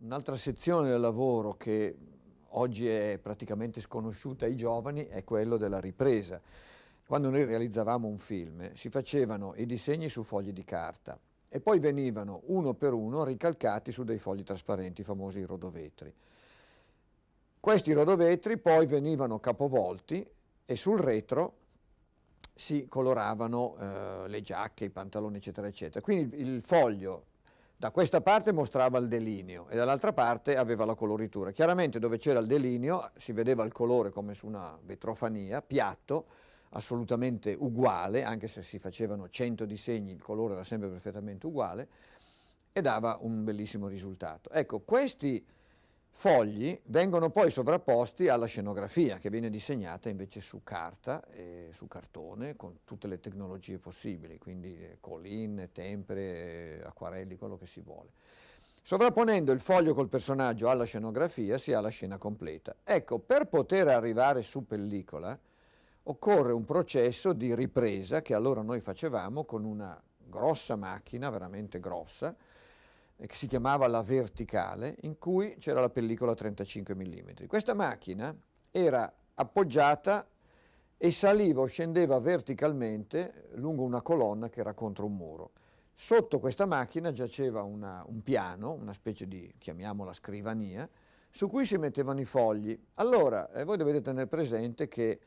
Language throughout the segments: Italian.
Un'altra sezione del lavoro che oggi è praticamente sconosciuta ai giovani è quello della ripresa. Quando noi realizzavamo un film si facevano i disegni su fogli di carta e poi venivano uno per uno ricalcati su dei fogli trasparenti, i famosi rodovetri. Questi rodovetri poi venivano capovolti e sul retro si coloravano eh, le giacche, i pantaloni eccetera eccetera. Quindi il, foglio da questa parte mostrava il delineo e dall'altra parte aveva la coloritura. Chiaramente dove c'era il delineo si vedeva il colore come su una vetrofania, piatto, assolutamente uguale, anche se si facevano 100 disegni il colore era sempre perfettamente uguale e dava un bellissimo risultato. Ecco, questi fogli vengono poi sovrapposti alla scenografia che viene disegnata invece su carta, e su cartone, con tutte le tecnologie possibili, quindi eh, colline, tempere, acquarelli, quello che si vuole. Sovrapponendo il foglio col personaggio alla scenografia si ha la scena completa. Ecco, per poter arrivare su pellicola occorre un processo di ripresa che allora noi facevamo con una grossa macchina, veramente grossa, che si chiamava la verticale, in cui c'era la pellicola 35 mm. Questa macchina era appoggiata e saliva o scendeva verticalmente lungo una colonna che era contro un muro. Sotto questa macchina giaceva una, un piano, una specie di, chiamiamola scrivania, su cui si mettevano i fogli. Allora, eh, voi dovete tenere presente che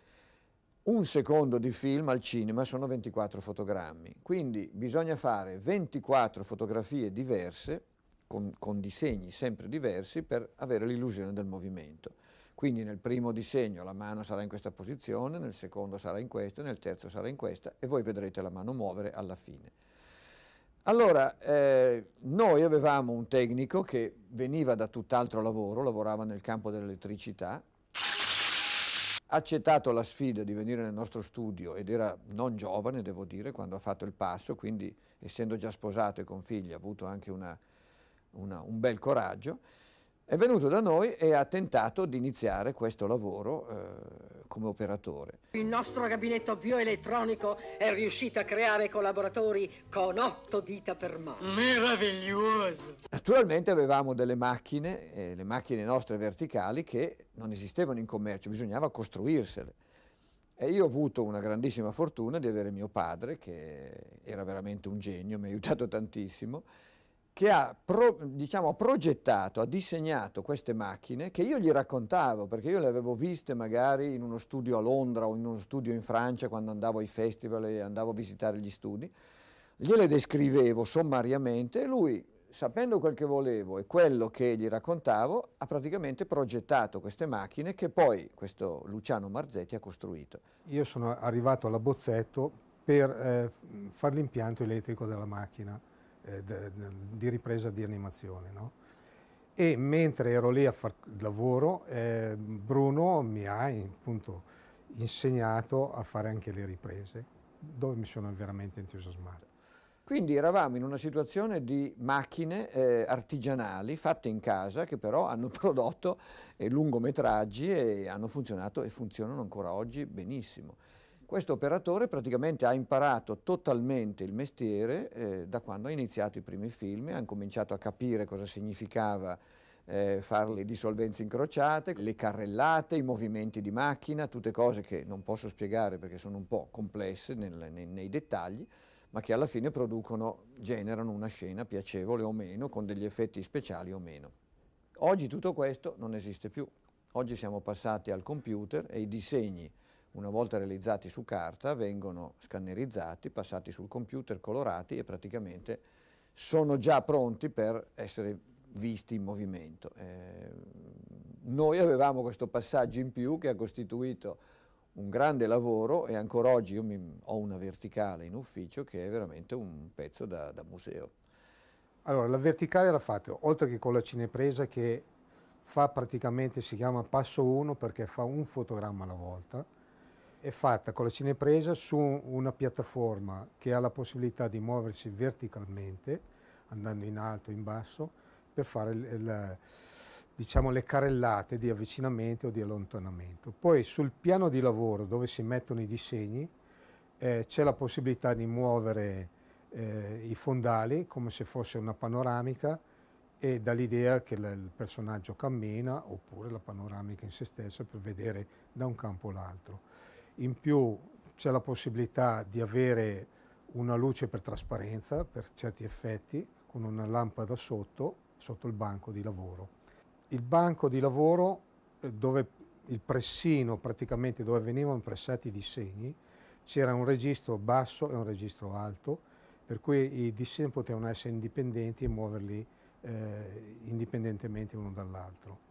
un secondo di film al cinema sono 24 fotogrammi, quindi bisogna fare 24 fotografie diverse, con, con disegni sempre diversi, per avere l'illusione del movimento. Quindi nel primo disegno la mano sarà in questa posizione, nel secondo sarà in questa, nel terzo sarà in questa e voi vedrete la mano muovere alla fine. Allora, eh, noi avevamo un tecnico che veniva da tutt'altro lavoro, lavorava nel campo dell'elettricità, accettato la sfida di venire nel nostro studio ed era non giovane, devo dire, quando ha fatto il passo, quindi essendo già sposato e con figli ha avuto anche una, una, un bel coraggio, è venuto da noi e ha tentato di iniziare questo lavoro eh, come operatore. Il nostro gabinetto bioelettronico è riuscito a creare collaboratori con otto dita per mano. Meraviglioso! Naturalmente avevamo delle macchine, eh, le macchine nostre verticali, che non esistevano in commercio, bisognava costruirsele. E io ho avuto una grandissima fortuna di avere mio padre, che era veramente un genio, mi ha aiutato tantissimo, che ha pro, diciamo, progettato, ha disegnato queste macchine che io gli raccontavo, perché io le avevo viste magari in uno studio a Londra o in uno studio in Francia quando andavo ai festival e andavo a visitare gli studi, gliele descrivevo sommariamente e lui, sapendo quel che volevo e quello che gli raccontavo, ha praticamente progettato queste macchine che poi questo Luciano Marzetti ha costruito. Io sono arrivato all'abbozzetto per eh, fare l'impianto elettrico della macchina eh, di ripresa di animazione. No? E mentre ero lì a fare il lavoro, eh, Bruno mi ha appunto insegnato a fare anche le riprese, dove mi sono veramente entusiasmato. Quindi eravamo in una situazione di macchine eh, artigianali fatte in casa che però hanno prodotto eh, lungometraggi e hanno funzionato e funzionano ancora oggi benissimo. Questo operatore praticamente ha imparato totalmente il mestiere eh, da quando ha iniziato i primi film, ha cominciato a capire cosa significava eh, fare le dissolvenze incrociate, le carrellate, i movimenti di macchina, tutte cose che non posso spiegare perché sono un po' complesse nel, nei, nei dettagli, ma che alla fine producono, generano una scena piacevole o meno, con degli effetti speciali o meno. Oggi tutto questo non esiste più. Oggi siamo passati al computer e i disegni una volta realizzati su carta, vengono scannerizzati, passati sul computer, colorati e praticamente sono già pronti per essere visti in movimento. Eh, noi avevamo questo passaggio in più che ha costituito un grande lavoro e ancora oggi io mi, ho una verticale in ufficio che è veramente un pezzo da, da museo. Allora, la verticale era fatta, oltre che con la cinepresa che fa praticamente, si chiama passo 1 perché fa un fotogramma alla volta, è fatta con la cinepresa su una piattaforma che ha la possibilità di muoversi verticalmente, andando in alto in basso, per fare il, il, diciamo, le carrellate di avvicinamento o di allontanamento. Poi sul piano di lavoro dove si mettono i disegni eh, c'è la possibilità di muovere eh, i fondali come se fosse una panoramica e dall'idea che il personaggio cammina oppure la panoramica in se stessa per vedere da un campo all'altro. In più c'è la possibilità di avere una luce per trasparenza per certi effetti con una lampada sotto, sotto il banco di lavoro. Il banco di lavoro eh, dove il pressino praticamente dove venivano pressati i disegni c'era un registro basso e un registro alto per cui i disegni potevano essere indipendenti e muoverli eh, indipendentemente uno dall'altro.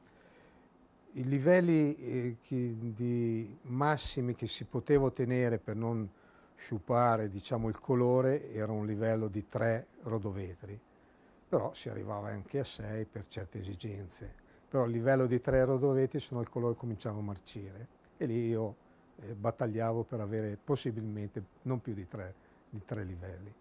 I livelli eh, che, di massimi che si poteva ottenere per non sciupare diciamo, il colore era un livello di 3 rodovetri, però si arrivava anche a 6 per certe esigenze. Però il livello di 3 rodovetri se no il colore cominciava a marcire e lì io eh, battagliavo per avere possibilmente non più di 3 di tre livelli.